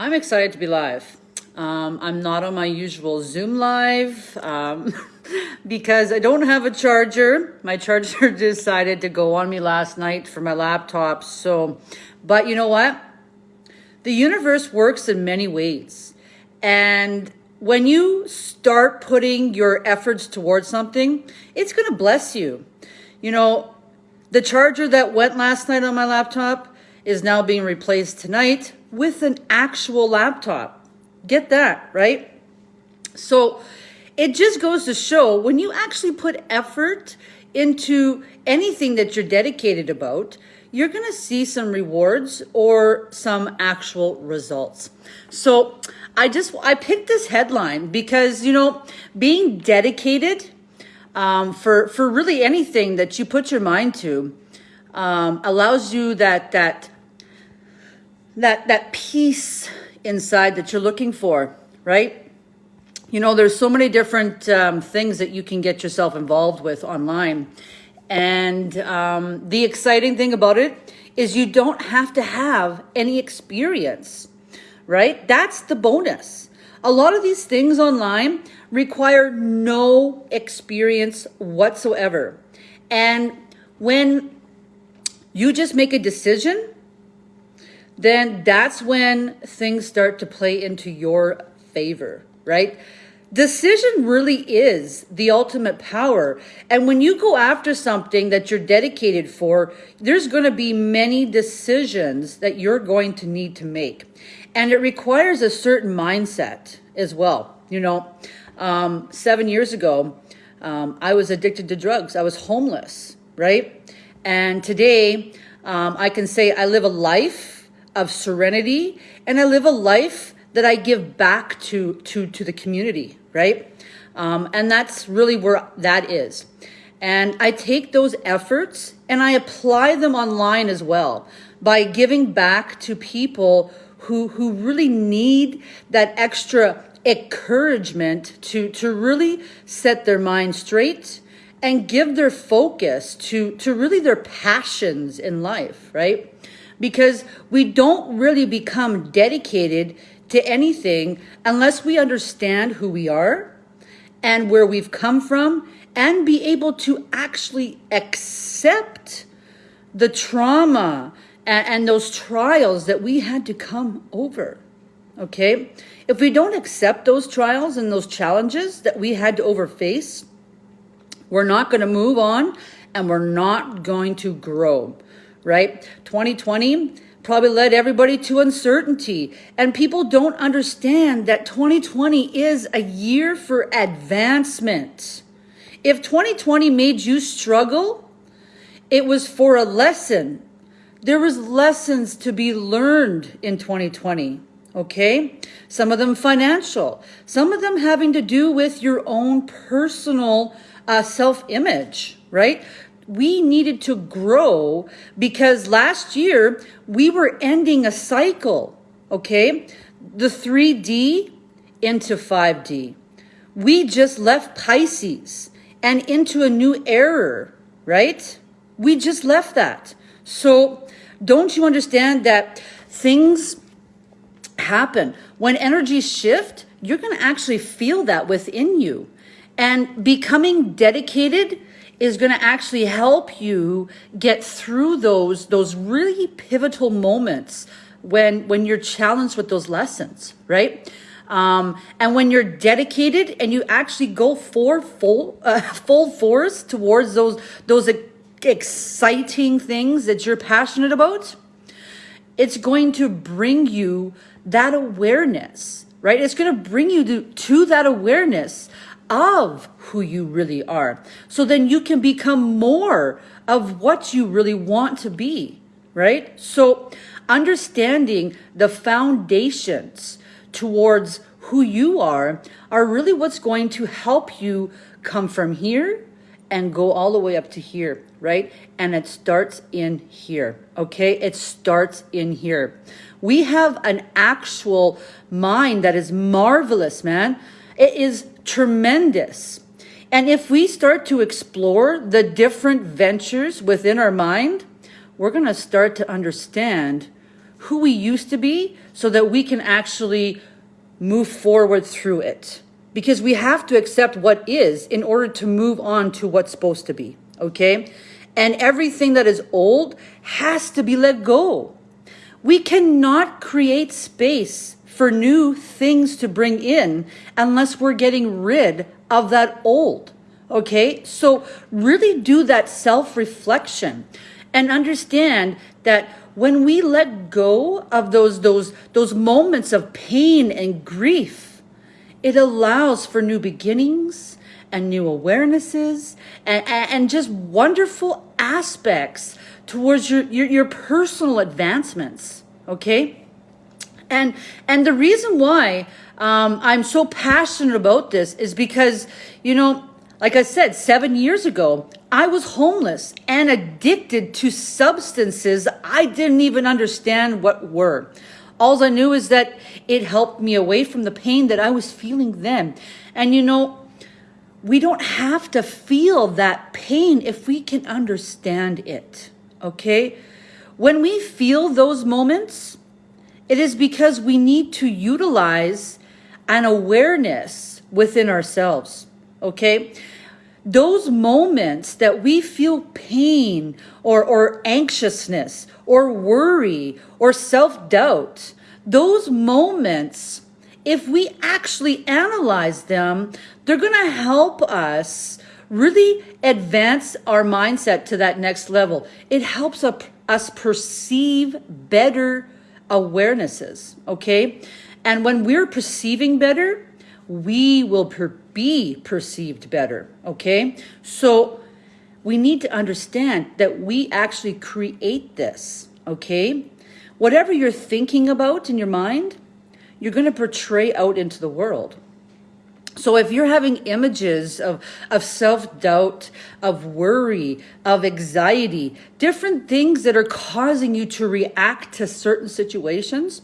I'm excited to be live. Um, I'm not on my usual Zoom live um, because I don't have a charger. My charger decided to go on me last night for my laptop. So, but you know what? The universe works in many ways. And when you start putting your efforts towards something, it's going to bless you. You know, the charger that went last night on my laptop is now being replaced tonight with an actual laptop. Get that, right? So it just goes to show when you actually put effort into anything that you're dedicated about, you're going to see some rewards or some actual results. So I just, I picked this headline because, you know, being dedicated um, for, for really anything that you put your mind to um, allows you that, that that that peace inside that you're looking for, right? You know, there's so many different um, things that you can get yourself involved with online. And um, the exciting thing about it is you don't have to have any experience, right? That's the bonus. A lot of these things online require no experience whatsoever. And when you just make a decision then that's when things start to play into your favor, right? Decision really is the ultimate power. And when you go after something that you're dedicated for, there's going to be many decisions that you're going to need to make. And it requires a certain mindset as well. You know, um, seven years ago, um, I was addicted to drugs. I was homeless, right? And today, um, I can say I live a life of serenity and I live a life that I give back to to to the community, right? Um, and that's really where that is. And I take those efforts and I apply them online as well by giving back to people who who really need that extra encouragement to to really set their mind straight and give their focus to to really their passions in life, right? Because we don't really become dedicated to anything unless we understand who we are and where we've come from and be able to actually accept the trauma and, and, those trials that we had to come over. Okay? If we don't accept those trials and those challenges that we had to overface, we're not going to move on and we're not going to grow right? 2020 probably led everybody to uncertainty. And people don't understand that 2020 is a year for advancement. If 2020 made you struggle, it was for a lesson. There was lessons to be learned in 2020, okay? Some of them financial, some of them having to do with your own personal uh, self-image, right? We needed to grow because last year we were ending a cycle, okay? The 3D into 5D. We just left Pisces and into a new era, right? We just left that. So don't you understand that things happen? When energies shift, you're going to actually feel that within you. And becoming dedicated is going to actually help you get through those those really pivotal moments when when you're challenged with those lessons right? Um, and when you're dedicated and you actually go for full uh, full force towards those those exciting things that you're passionate about it's going to bring you that awareness right? It's going to bring you to, to that awareness of who you really are. So then you can become more of what you really want to be, right? So understanding the foundations towards who you are are really what's going to help you come from here and go all the way up to here, right? And it starts in here, okay? It starts in here. We have an actual mind that is marvelous, man. It is tremendous. And if we start to explore the different ventures within our mind, we're going to start to understand who we used to be so that we can actually move forward through it. Because we have to accept what is in order to move on to what's supposed to be. Okay? And everything that is old has to be let go. We cannot create space for new things to bring in unless we're getting rid of that old. Okay? So really do that self reflection and understand that when we let go of those those those moments of pain and grief it allows for new beginnings and new awarenesses and, and just wonderful aspects towards your, your, your personal advancements okay and and the reason why um, i'm so passionate about this is because you know like I said, seven years ago, I was homeless and addicted to substances I didn't even understand what were. All I knew is that it helped me away from the pain that I was feeling then. And you know, we don't have to feel that pain if we can understand it, okay? When we feel those moments, it is because we need to utilize an awareness within ourselves okay? Those moments that we feel pain or, or anxiousness or worry or self doubt, those moments, if we actually analyze them, they're going to help us really advance our mindset to that next level. It helps us perceive better awarenesses, okay? And when we're perceiving better, we will per- be perceived better. Okay. So we need to understand that we actually create this. Okay. Whatever you're thinking about in your mind, you're going to portray out into the world. So if you're having images of, of self-doubt, of worry, of anxiety, different things that are causing you to react to certain situations,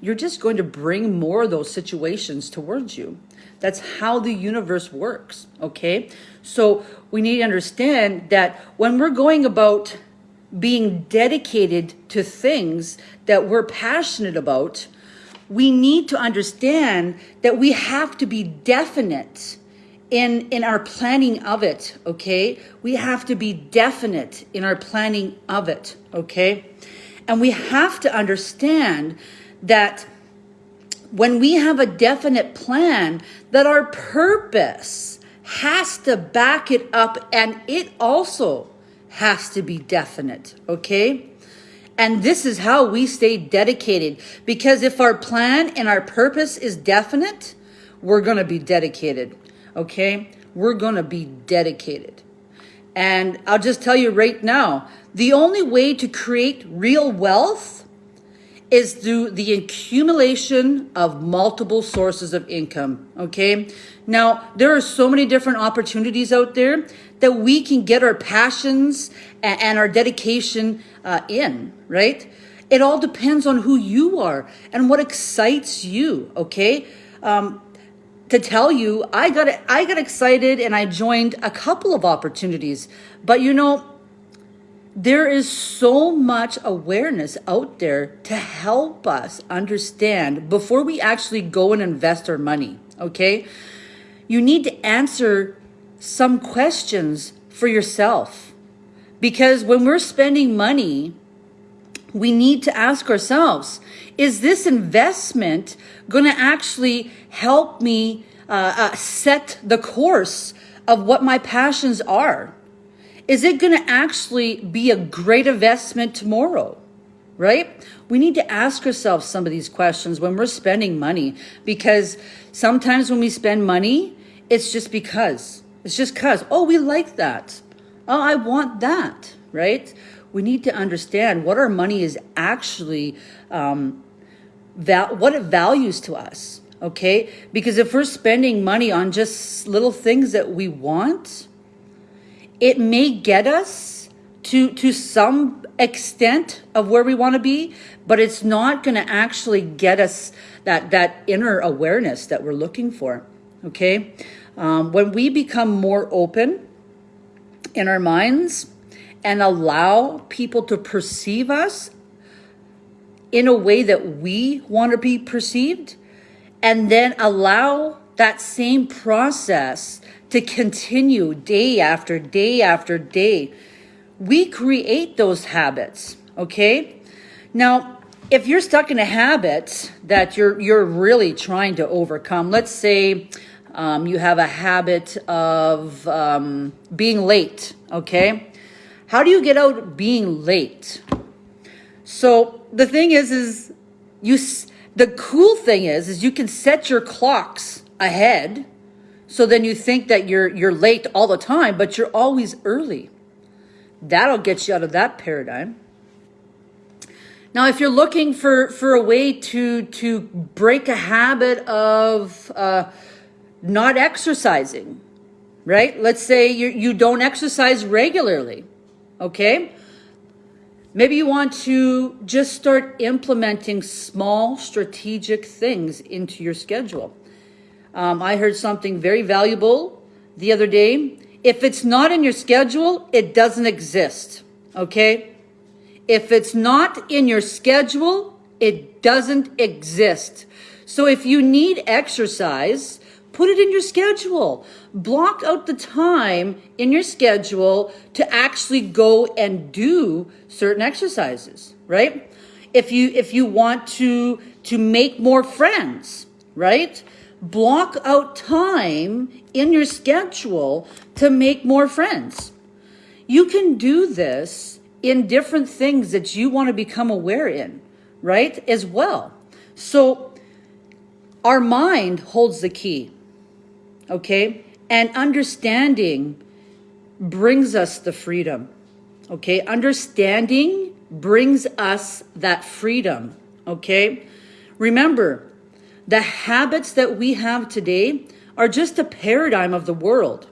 you're just going to bring more of those situations towards you. That's how the universe works, okay? So we need to understand that when we're going about being dedicated to things that we're passionate about, we need to understand that we have to be definite in in our planning of it okay we have to be definite in our planning of it okay and we have to understand that when we have a definite plan, that our purpose has to back it up and it also has to be definite, okay? And this is how we stay dedicated because if our plan and our purpose is definite, we're going to be dedicated, okay? We're going to be dedicated. And I'll just tell you right now, the only way to create real wealth is through the accumulation of multiple sources of income. Okay. Now, there are so many different opportunities out there that we can get our passions and our dedication uh, in, right? It all depends on who you are and what excites you. Okay. Um, to tell you, I got I got excited and I joined a couple of opportunities, but you know, there is so much awareness out there to help us understand before we actually go and invest our money, okay? You need to answer some questions for yourself. Because when we're spending money, we need to ask ourselves, is this investment going to actually help me uh, uh, set the course of what my passions are? is it going to actually be a great investment tomorrow? Right? We need to ask ourselves some of these questions when we're spending money because sometimes when we spend money, it's just because. It's just because, oh, we like that. Oh, I want that, right? We need to understand what our money is actually, um, val- what it values to us, okay? Because if we're spending money on just little things that we want, it may get us to to some extent of where we want to be but it's not going to actually get us that that inner awareness that we're looking for okay um, when we become more open in our minds and allow people to perceive us in a way that we want to be perceived and then allow that same process to continue day after day after day. We create those habits, okay? Now, if you're stuck in a habit that you're you're really trying to overcome, let's say um, you have a habit of um, being late, okay? How do you get out being late? So the thing is, is you the cool thing is, is you can set your clocks ahead. So then you think that you're you're late all the time, but you're always early. That'll get you out of that paradigm. Now, if you're looking for for a way to to break a habit of uh, not exercising, right? Let's say you you don't exercise regularly, okay? Maybe you want to just start implementing small strategic things into your schedule. Um, I heard something very valuable the other day. If it's not in your schedule, it doesn't exist. Okay? If it's not in your schedule, it doesn't exist. So if you need exercise, put it in your schedule. Block out the time in your schedule to actually go and do certain exercises, right? If you if you want to to make more friends, right? block out time in your schedule to make more friends. You can do this in different things that you want to become aware in, right? As well. So our mind holds the key, okay? And understanding brings us the freedom, okay? Understanding brings us that freedom, okay? Remember, the habits that we have today are just a paradigm of the world,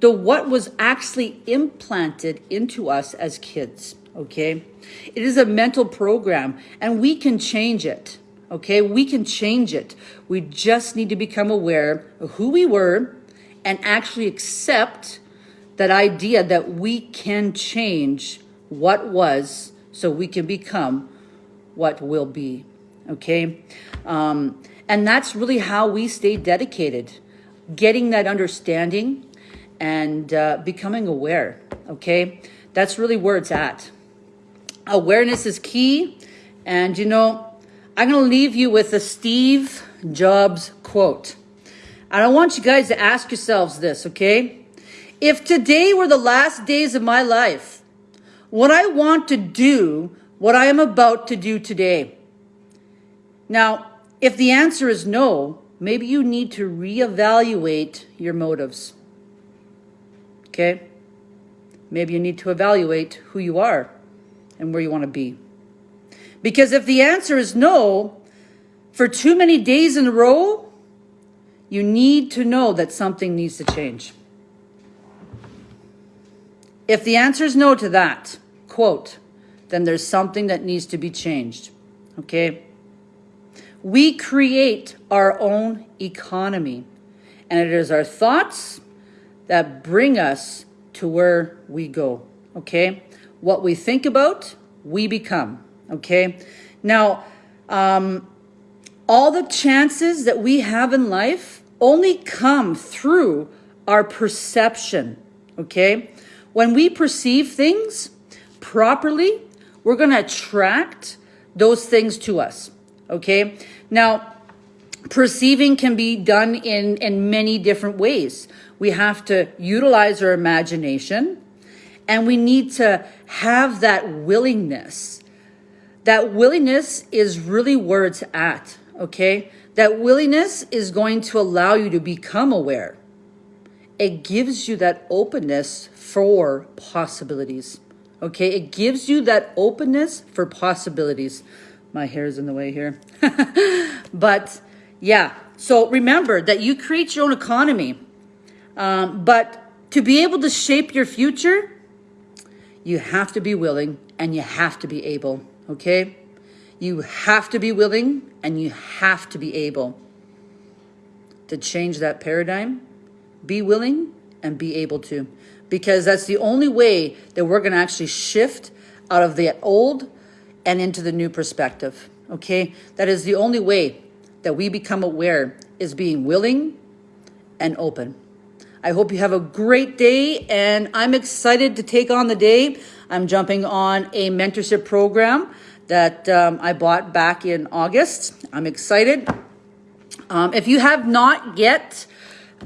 the what was actually implanted into us as kids, okay? It is a mental program and we can change it, okay? We can change it. We just need to become aware of who we were and actually accept that idea that we can change what was so we can become what will be, okay? Um, and that's really how we stay dedicated, getting that understanding and uh, becoming aware, okay? That's really where it's at. Awareness is key. And you know, I'm going to leave you with a Steve Jobs quote. And I want you guys to ask yourselves this, okay? If today were the last days of my life, would I want to do what I am about to do today? Now, if the answer is no, maybe you need to reevaluate your motives. Okay? Maybe you need to evaluate who you are and where you want to be. Because if the answer is no, for too many days in a row, you need to know that something needs to change. If the answer is no to that, quote, then there's something that needs to be changed. Okay? We create our own economy, and it is our thoughts that bring us to where we go. Okay? What we think about, we become. Okay? Now, um, all the chances that we have in life only come through our perception. Okay? When we perceive things properly, we're going to attract those things to us. Okay. Now, perceiving can be done in, in many different ways. We have to utilize our imagination and we need to have that willingness. That willingness is really where it's at. Okay. That willingness is going to allow you to become aware. It gives you that openness for possibilities. Okay. It gives you that openness for possibilities my hair is in the way here. but yeah, so remember that you create your own economy. Um, but to be able to shape your future, you have to be willing and you have to be able, okay? You have to be willing and you have to be able to change that paradigm. Be willing and be able to. Because that's the only way that we're going to actually shift out of the old and into the new perspective. Okay? That is the only way that we become aware is being willing and open. I hope you have a great day and I'm excited to take on the day. I'm jumping on a mentorship program that um, I bought back in August. I'm excited. Um, if you have not yet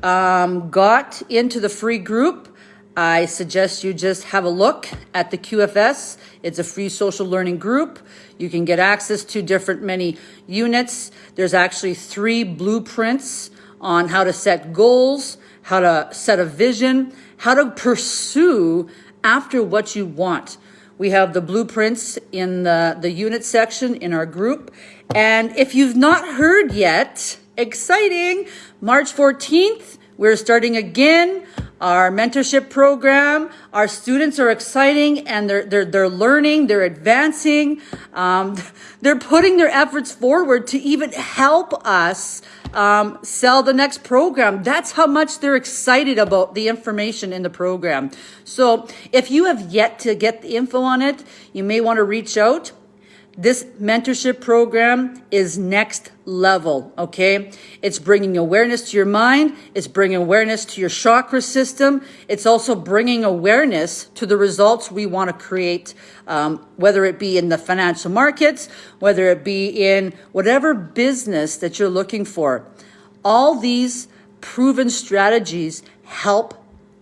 um, got into the free group, I suggest you just have a look at the QFS. It's a free social learning group. You can get access to different many units. There's actually three blueprints on how to set goals, how to set a vision, how to pursue after what you want. We have the blueprints in the, the unit section in our group. And if you've not heard yet, exciting, March 14th, we're starting again our mentorship program. Our students are exciting and they're, they're, they're learning, they're advancing. Um, they're putting their efforts forward to even help us um, sell the next program. That's how much they're excited about the information in the program. So if you have yet to get the info on it, you may want to reach out. This mentorship program is next level, okay? It's bringing awareness to your mind. It's bringing awareness to your chakra system. It's also bringing awareness to the results we want to create, um, whether it be in the financial markets, whether it be in whatever business that you're looking for. All these proven strategies help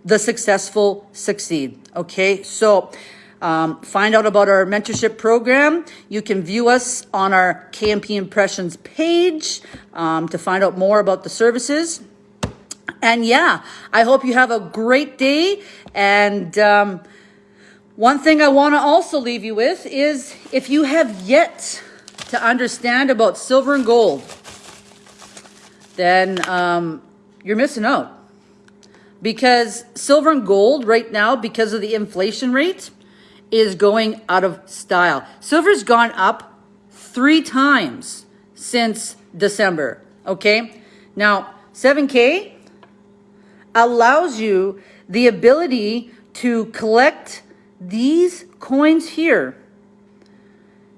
the successful succeed, okay? So, um, find out about our mentorship program. You can view us on our KMP Impressions page um, to find out more about the services. And yeah, I hope you have a great day. And um, one thing I want to also leave you with is if you have yet to understand about silver and gold, then um, you're missing out. Because silver and gold right now, because of the inflation rate, is going out of style. Silver's gone up three times since December, okay? Now, 7K allows you the ability to collect these coins here.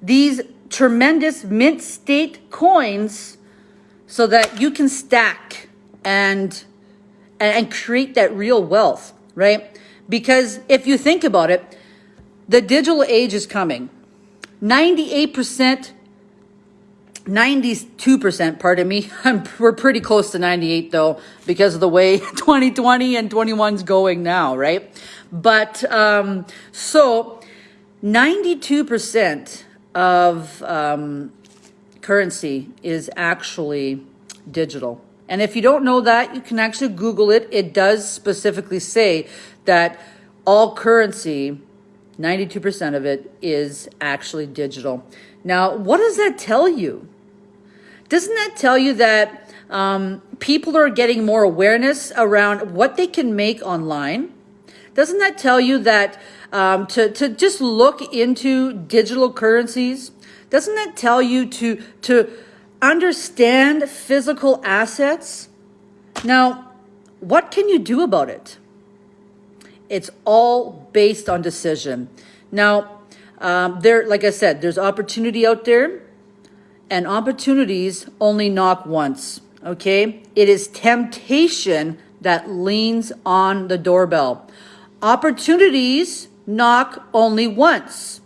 These tremendous mint state coins so that you can stack and and create that real wealth, right? Because if you think about it, the digital age is coming. 98%, 92%, pardon me. I'm, we're pretty close to 98 though, because of the way 2020 and 21's going now, right? But, um, so 92% of, um, currency is actually digital. And if you don't know that, you can actually Google it. It does specifically say that all currency 92% of it is actually digital. Now, what does that tell you? Doesn't that tell you that um, people are getting more awareness around what they can make online? Doesn't that tell you that um, to, to just look into digital currencies? Doesn't that tell you to, to understand physical assets? Now, what can you do about it? It's all based on decision. Now, um, there, like I said, there's opportunity out there, and opportunities only knock once. Okay, it is temptation that leans on the doorbell. Opportunities knock only once.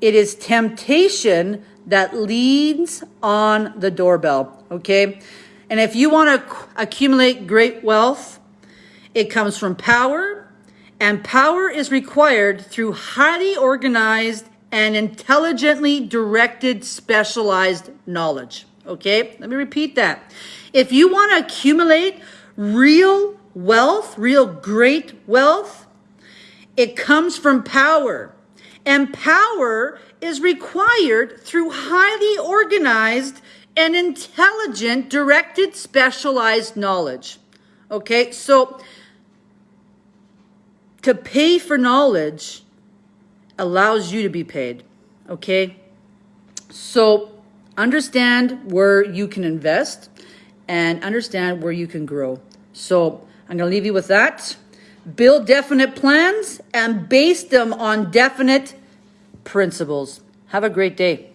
It is temptation that leans on the doorbell. Okay, and if you want to accumulate great wealth, it comes from power and power is required through highly organized and intelligently directed specialized knowledge. Okay, let me repeat that. If you want to accumulate real wealth, real great wealth, it comes from power. And power is required through highly organized and intelligent directed specialized knowledge. Okay, so to pay for knowledge allows you to be paid. Okay? So understand where you can invest and understand where you can grow. So I'm going to leave you with that. Build definite plans and base them on definite principles. Have a great day.